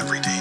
every day.